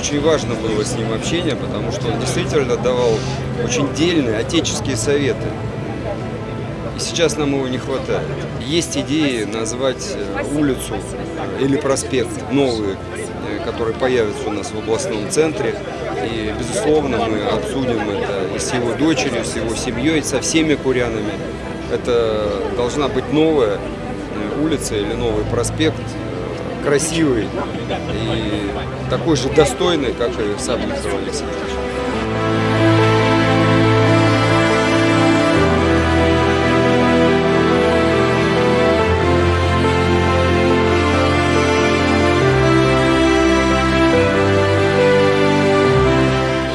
очень важно было с ним общение, потому что он действительно давал очень дельные отеческие советы. И сейчас нам его не хватает. Есть идеи назвать э, улицу или проспект новые, э, которые появятся у нас в областном центре. И, безусловно, мы обсудим это и с его дочерью, с его семьей, со всеми курянами. Это должна быть новая э, улица или новый проспект, красивый и такой же достойный, как и сам Виктор Алексеевич.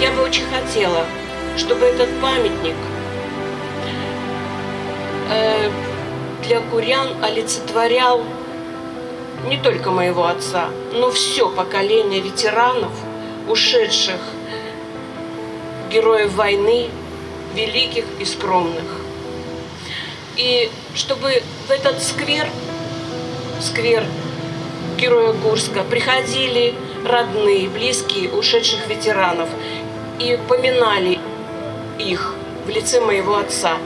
Я бы очень хотела, чтобы этот памятник э, для курян олицетворял не только моего отца, но все поколение ветеранов, ушедших героев войны, великих и скромных. И чтобы в этот сквер, сквер Героя Курска, приходили родные, близкие ушедших ветеранов и поминали их в лице моего отца.